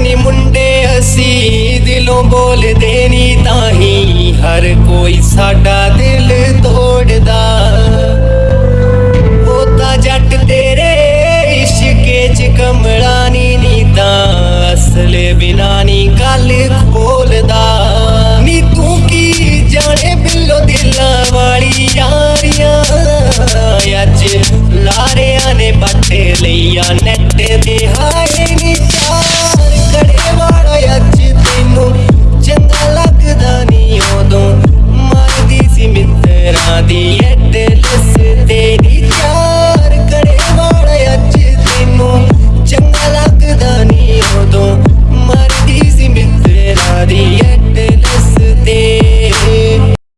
ਨੀ ਮੁੰਡੇ ਅਸੀਂ ਦਿਲੋਂ ਬੋਲਦੇ ਨੀ ਤਾਂ ਹੀ ਹਰ ਕੋਈ ਸਾਡਾ ਦਿਲ ਤੋੜਦਾ। ਉਹ ਜੱਟ ਤੇਰੇ ਇਸ਼ਕੇ ਚ ਕਮਲਾ ਨੀ ਨੀ ਤਾਂ ਅਸਲ ਬਿਨਾ ਨੀ ਗੱਲ ਖੋਲਦਾ। ਨੀ ਤੂੰ ਕੀ ਜਾਣੇ ਬਿੱਲੋ ਦਿਲਾਂ ਵਾਲੀ ਯਾਰੀਆਂ। ਅੱਜ ਲਾਰਿਆਂ ਨੇ ਬੱਟੇ ਲਈਆਂ ਨੈਟ the